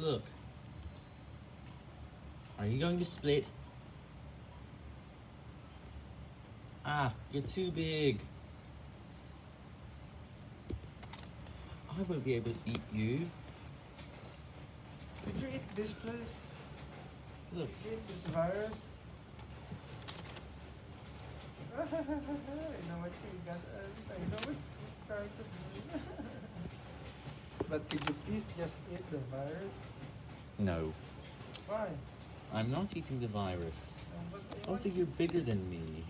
Look. Are you going to split? Ah, you're too big. I won't be able to eat you. Did you eat this place? Look. Did you eat this virus? I know what you got. uh, I know what you trying to do. But could you please just eat the virus? No, Why? I'm not eating the virus. Also, you're bigger than me.